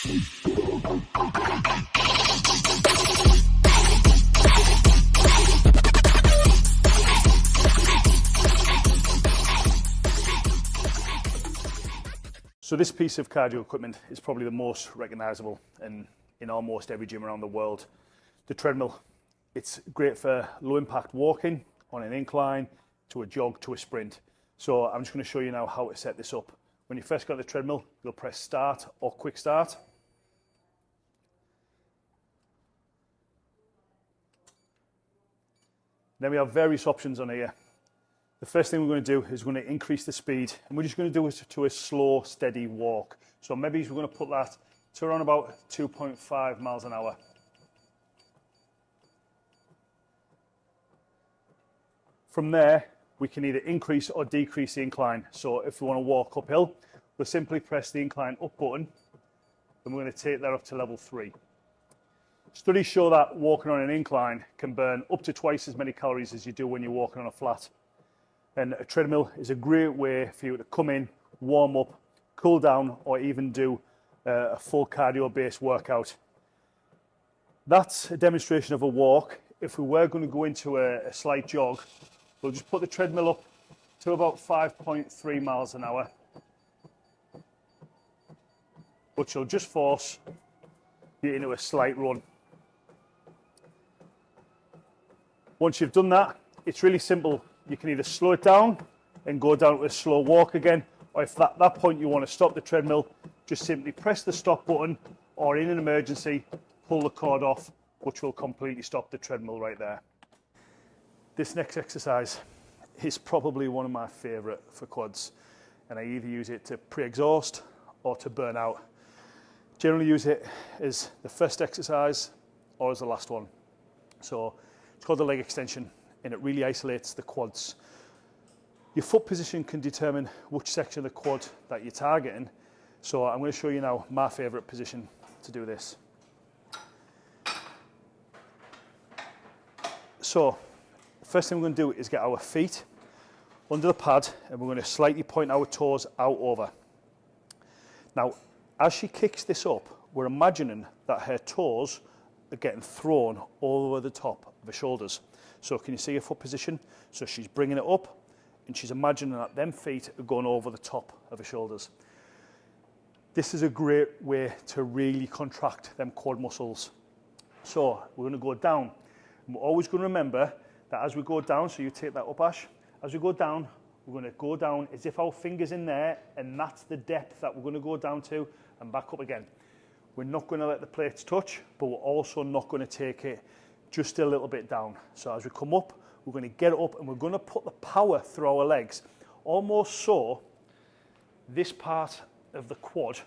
So this piece of cardio equipment is probably the most recognizable in, in almost every gym around the world. The treadmill, it's great for low impact walking on an incline, to a jog, to a sprint. So I'm just going to show you now how to set this up. When you first got the treadmill, you'll press start or quick start. Then we have various options on here. The first thing we're going to do is we're going to increase the speed and we're just going to do it to a slow, steady walk. So maybe we're going to put that to around about 2.5 miles an hour. From there, we can either increase or decrease the incline. So if we want to walk uphill, we'll simply press the incline up button and we're going to take that up to level three. Studies show that walking on an incline can burn up to twice as many calories as you do when you're walking on a flat. And a treadmill is a great way for you to come in, warm up, cool down, or even do uh, a full cardio based workout. That's a demonstration of a walk. If we were going to go into a, a slight jog, we'll just put the treadmill up to about 5.3 miles an hour, which will just force you into a slight run. Once you've done that, it's really simple you can either slow it down and go down to a slow walk again, or if at that point you want to stop the treadmill, just simply press the stop button, or in an emergency, pull the cord off, which will completely stop the treadmill right there. This next exercise is probably one of my favorite for quads, and I either use it to pre-exhaust or to burn out. Generally use it as the first exercise or as the last one. So it's called the leg extension and it really isolates the quads. Your foot position can determine which section of the quad that you're targeting. So I'm going to show you now my favorite position to do this. So first thing we're going to do is get our feet under the pad and we're going to slightly point our toes out over. Now, as she kicks this up, we're imagining that her toes are getting thrown all over the top her shoulders. So can you see her foot position? So she's bringing it up and she's imagining that them feet are going over the top of her shoulders. This is a great way to really contract them quad muscles. So we're going to go down. And we're always going to remember that as we go down, so you take that up, Ash, as we go down, we're going to go down as if our finger's in there, and that's the depth that we're going to go down to and back up again. We're not going to let the plates touch, but we're also not going to take it just a little bit down. So as we come up, we're going to get it up and we're going to put the power through our legs, almost so this part of the quad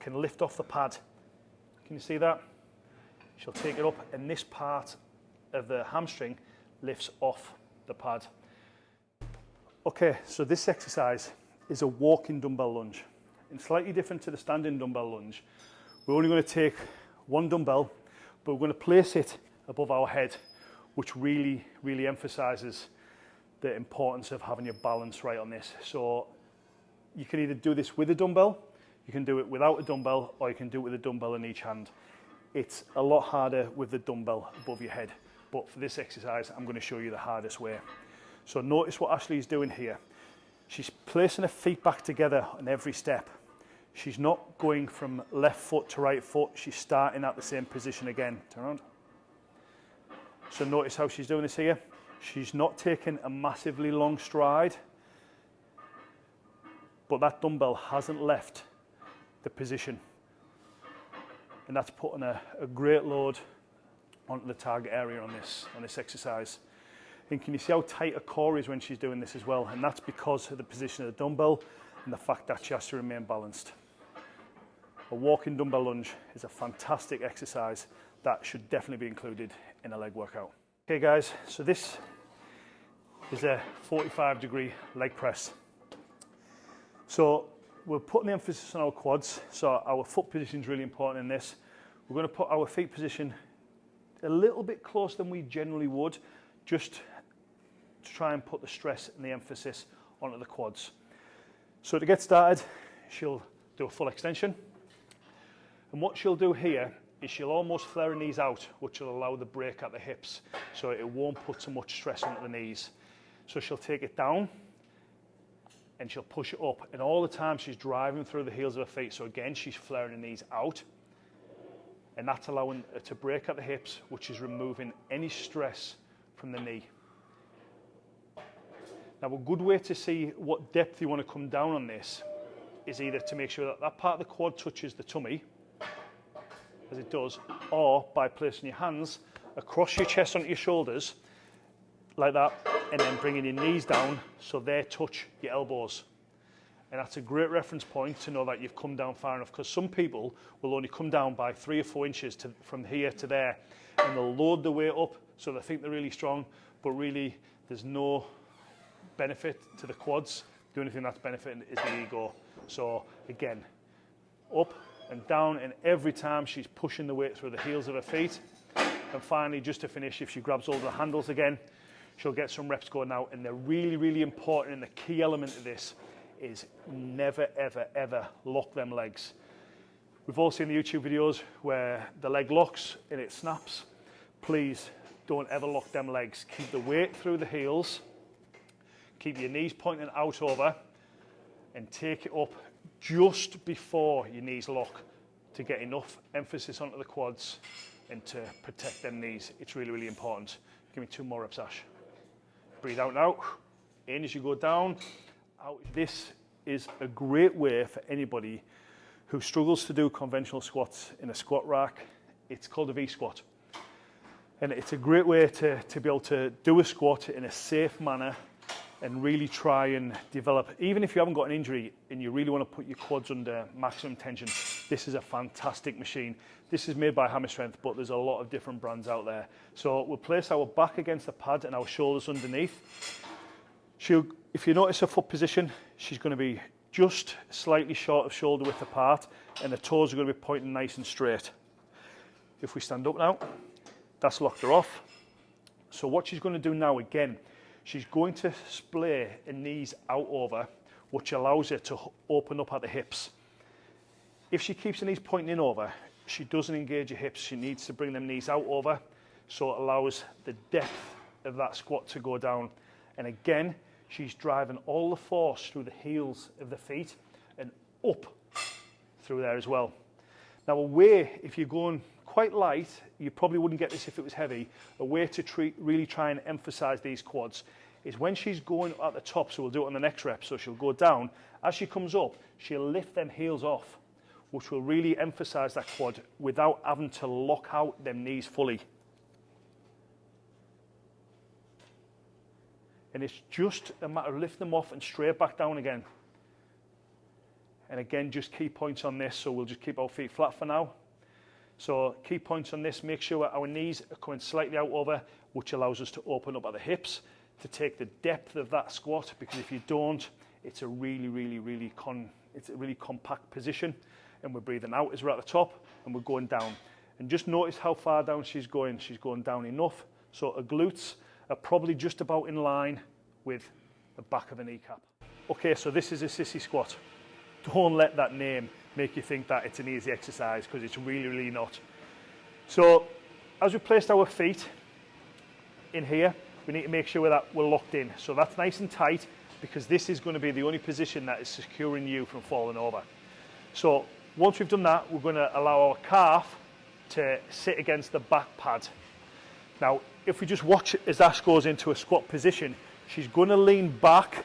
can lift off the pad. Can you see that? She'll take it up and this part of the hamstring lifts off the pad. Okay, so this exercise is a walking dumbbell lunge. And slightly different to the standing dumbbell lunge. We're only going to take one dumbbell, but we're going to place it above our head, which really, really emphasizes the importance of having your balance right on this. So you can either do this with a dumbbell, you can do it without a dumbbell, or you can do it with a dumbbell in each hand. It's a lot harder with the dumbbell above your head. But for this exercise, I'm going to show you the hardest way. So notice what Ashley is doing here. She's placing her feet back together on every step. She's not going from left foot to right foot. She's starting at the same position again. Turn around. So notice how she's doing this here. She's not taking a massively long stride, but that dumbbell hasn't left the position. And that's putting a, a great load onto the target area on this, on this exercise. And can you see how tight her core is when she's doing this as well? And that's because of the position of the dumbbell and the fact that she has to remain balanced. A walking dumbbell lunge is a fantastic exercise that should definitely be included in a leg workout. Okay guys, so this is a 45 degree leg press. So we're putting the emphasis on our quads, so our foot position is really important in this. We're going to put our feet position a little bit closer than we generally would, just to try and put the stress and the emphasis onto the quads. So to get started, she'll do a full extension. And what she'll do here is she'll almost flare her knees out, which will allow the break at the hips, so it won't put so much stress onto the knees. So she'll take it down, and she'll push it up. And all the time she's driving through the heels of her feet. So again, she's flaring her knees out. And that's allowing her to break at the hips, which is removing any stress from the knee. Now, a good way to see what depth you want to come down on this is either to make sure that that part of the quad touches the tummy, as it does, or by placing your hands across your chest onto your shoulders, like that, and then bringing your knees down so they touch your elbows. And that's a great reference point to know that you've come down far enough because some people will only come down by three or four inches to, from here to there and they'll load the weight up so they think they're really strong, but really there's no benefit to the quads. The only thing that's benefiting is the ego. So again, up and down and every time she's pushing the weight through the heels of her feet. And finally, just to finish, if she grabs all the handles again, she'll get some reps going out. And they're really, really important. And the key element of this is never, ever, ever lock them legs. We've all seen the YouTube videos where the leg locks and it snaps. Please don't ever lock them legs. Keep the weight through the heels. Keep your knees pointing out over and take it up just before your knees lock to get enough emphasis onto the quads and to protect them knees. It's really, really important. Give me two more reps, Ash. Breathe out now. In as you go down. Out. This is a great way for anybody who struggles to do conventional squats in a squat rack. It's called a V-squat. And it's a great way to, to be able to do a squat in a safe manner and really try and develop, even if you haven't got an injury and you really want to put your quads under maximum tension, this is a fantastic machine. This is made by Hammer Strength, but there's a lot of different brands out there. So we'll place our back against the pad and our shoulders underneath. She'll, if you notice her foot position, she's going to be just slightly short of shoulder width apart and the toes are going to be pointing nice and straight. If we stand up now, that's locked her off. So what she's going to do now again, she's going to splay her knees out over, which allows her to open up at the hips. If she keeps her knees pointing in over, she doesn't engage her hips. She needs to bring them knees out over so it allows the depth of that squat to go down. And again, she's driving all the force through the heels of the feet and up through there as well. Now a way, if you're going quite light, you probably wouldn't get this if it was heavy, a way to treat, really try and emphasize these quads is when she's going at the top, so we'll do it on the next rep, so she'll go down, as she comes up, she'll lift them heels off which will really emphasize that quad without having to lock out them knees fully. And it's just a matter of lifting them off and straight back down again. And again, just key points on this. So we'll just keep our feet flat for now. So key points on this, make sure our knees are coming slightly out over, which allows us to open up at the hips to take the depth of that squat. Because if you don't, it's a really, really, really con, it's a really compact position and we're breathing out as we're at the top and we're going down. And just notice how far down she's going. She's going down enough. So her glutes are probably just about in line with the back of a kneecap. Okay, so this is a sissy squat. Don't let that name make you think that it's an easy exercise because it's really, really not. So as we placed our feet in here, we need to make sure that we're locked in. So that's nice and tight because this is going to be the only position that is securing you from falling over. So once we've done that, we're going to allow our calf to sit against the back pad. Now, if we just watch as Ash goes into a squat position, she's going to lean back,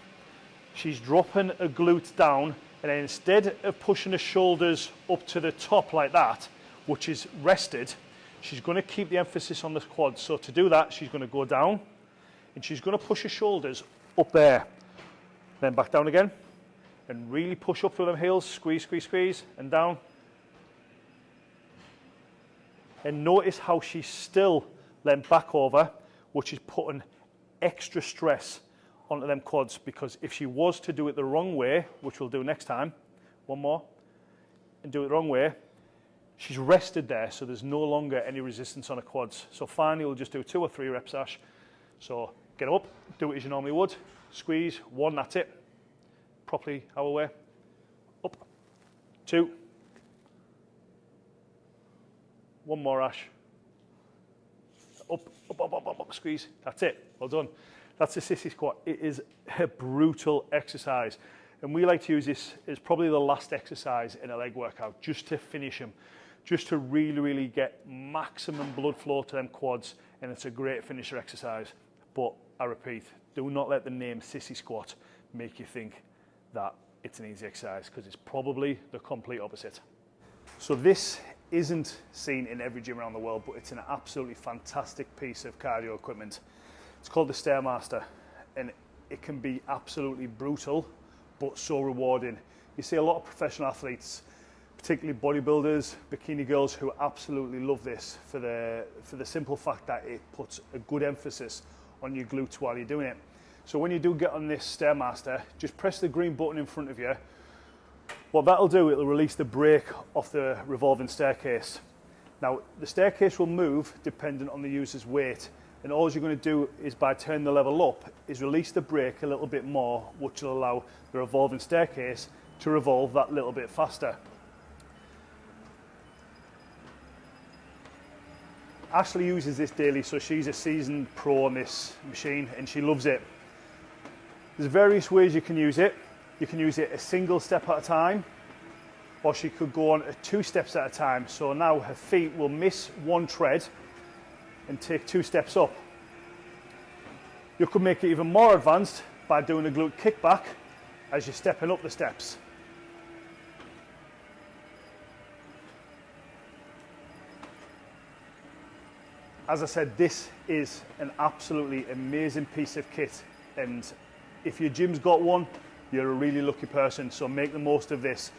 she's dropping her glutes down, and then instead of pushing the shoulders up to the top like that, which is rested, she's going to keep the emphasis on the quads. So to do that, she's going to go down, and she's going to push her shoulders up there, then back down again, and really push up through them heels, squeeze, squeeze, squeeze, and down. And notice how she's still leant back over, which is putting extra stress onto them quads because if she was to do it the wrong way, which we'll do next time, one more, and do it the wrong way, she's rested there, so there's no longer any resistance on her quads. So finally, we'll just do two or three reps, Ash. So get up, do it as you normally would, squeeze, one, that's it properly our way. Up, two, One more, Ash. Up, up, up, up, up, up, squeeze. That's it. Well done. That's the sissy squat. It is a brutal exercise. And we like to use this as probably the last exercise in a leg workout, just to finish them, just to really, really get maximum blood flow to them quads. And it's a great finisher exercise. But I repeat, do not let the name sissy squat make you think that it's an easy exercise because it's probably the complete opposite. So this isn't seen in every gym around the world, but it's an absolutely fantastic piece of cardio equipment. It's called the Stairmaster and it can be absolutely brutal, but so rewarding. You see a lot of professional athletes, particularly bodybuilders, bikini girls who absolutely love this for the, for the simple fact that it puts a good emphasis on your glutes while you're doing it. So when you do get on this Stairmaster, just press the green button in front of you. What that'll do, it'll release the brake off the revolving staircase. Now, the staircase will move dependent on the user's weight. And all you're going to do is by turning the level up, is release the brake a little bit more, which will allow the revolving staircase to revolve that little bit faster. Ashley uses this daily, so she's a seasoned pro on this machine and she loves it. There's various ways you can use it. You can use it a single step at a time, or she could go on two steps at a time. So now her feet will miss one tread and take two steps up. You could make it even more advanced by doing a glute kickback as you're stepping up the steps. As I said, this is an absolutely amazing piece of kit and if your gym's got one, you're a really lucky person, so make the most of this.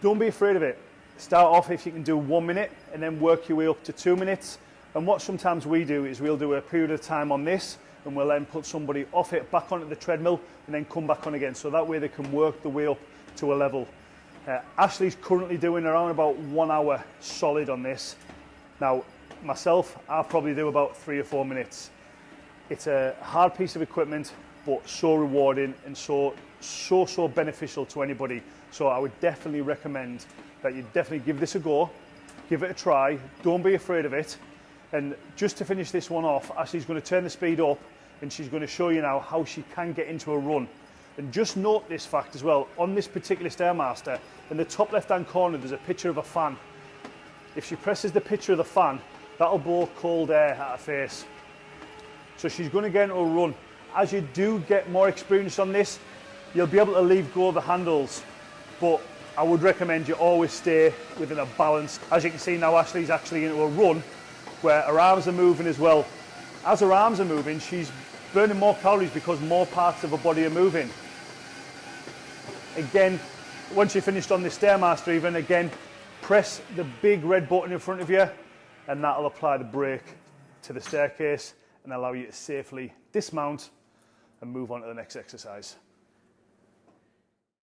Don't be afraid of it. Start off if you can do one minute and then work your way up to two minutes. And what sometimes we do is we'll do a period of time on this and we'll then put somebody off it back onto the treadmill and then come back on again. So that way they can work the way up to a level. Uh, Ashley's currently doing around about one hour solid on this. Now, myself, I'll probably do about three or four minutes. It's a hard piece of equipment but so rewarding and so, so, so beneficial to anybody. So I would definitely recommend that you definitely give this a go, give it a try, don't be afraid of it. And just to finish this one off, Ashley's going to turn the speed up and she's going to show you now how she can get into a run. And just note this fact as well, on this particular Stairmaster, in the top left-hand corner, there's a picture of a fan. If she presses the picture of the fan, that'll blow cold air at her face. So she's going to get into a run as you do get more experience on this, you'll be able to leave go of the handles, but I would recommend you always stay within a balance. As you can see now, Ashley's actually into a run where her arms are moving as well. As her arms are moving, she's burning more calories because more parts of her body are moving. Again, once you're finished on the Stairmaster even, again, press the big red button in front of you and that'll apply the brake to the staircase and allow you to safely dismount and move on to the next exercise.